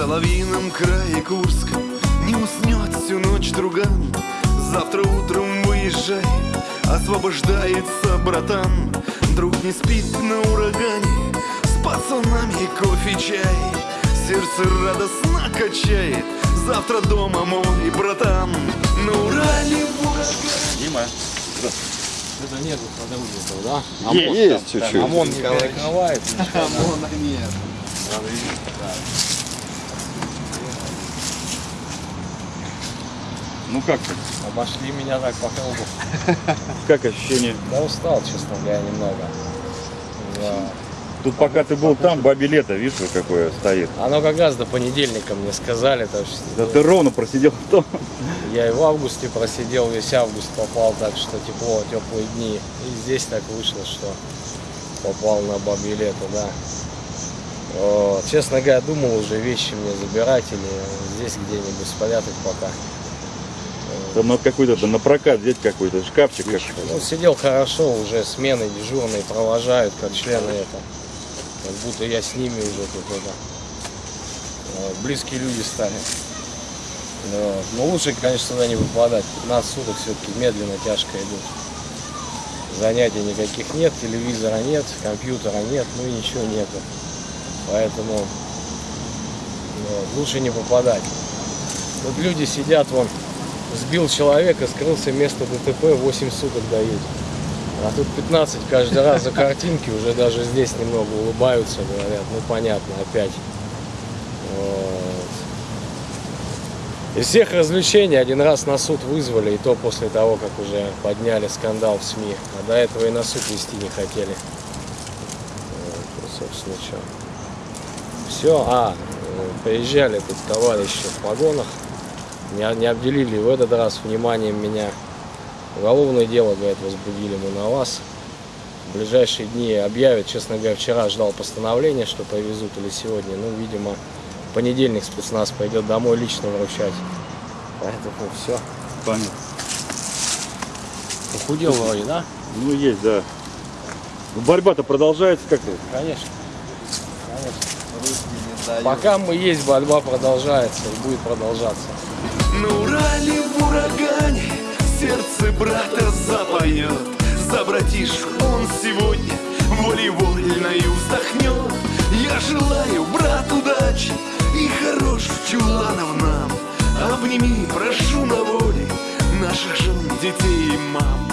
соловьином крае Курска. Не уснет всю ночь друган. Завтра утром выезжай. Освобождается братан. Друг не спит на урагане. С пацанами кофе, чай. Сердце радостно качает. Завтра дома мой братан. На Урале Дима. Это нет подруги, да? Есть, есть чуть-чуть. ОМОН не перекрывает. ОМОНа нет. Ну как ты? Обошли меня так по кругу. Как ощущение? Да устал, честно говоря, немного. Да. Тут пока ты был там, бабе лето, видишь, какое стоит. Оно как раз до понедельника мне сказали, так что Да ты ровно просидел в том. я и в августе просидел, весь август попал, так что тепло, теплые дни. И здесь так вышло, что попал на бабье лето, да. Вот. Честно говоря, думал уже вещи мне забирать или здесь где-нибудь спрятать пока. Там надо какой-то на прокат взять какой-то шкафчик. Как... Ну, сидел хорошо, уже смены дежурные провожают, как члены это. Как будто я с ними уже тут это. Вот, Близкие люди стали. Вот. Но лучше, конечно, сюда не выпадать. 15 суток все-таки медленно, тяжко идут. Занятий никаких нет, телевизора нет, компьютера нет, ну и ничего нету. Поэтому вот, лучше не попадать. Тут люди сидят, вон, сбил человека, скрылся место ДТП, 8 суток дают. А тут 15 каждый раз за картинки, уже даже здесь немного улыбаются, говорят, ну понятно, опять. Вот. Из всех развлечений один раз на суд вызвали, и то после того, как уже подняли скандал в СМИ. А до этого и на суд вести не хотели. Вот, собственно, что. Все, а, э, приезжали тут товарищи в погонах, не, не обделили в этот раз вниманием меня. Уголовное дело, говорят, возбудили мы на вас. В ближайшие дни объявят, честно говоря, вчера ждал постановления, что повезут или сегодня. Ну, видимо, в понедельник спецназ пойдет домой лично вручать. Поэтому все. Понятно. Похудел вроде, да? Ну есть, да. Ну, борьба-то продолжается как-то. Конечно. Конечно. Пока мы есть, борьба продолжается и будет продолжаться. На Урале в урагане Сердце брата запоет За братишку он сегодня Волей-вольною вздохнет Я желаю, брат, удачи И хороших чуланов нам Обними, прошу на воле Наших жен, детей и мам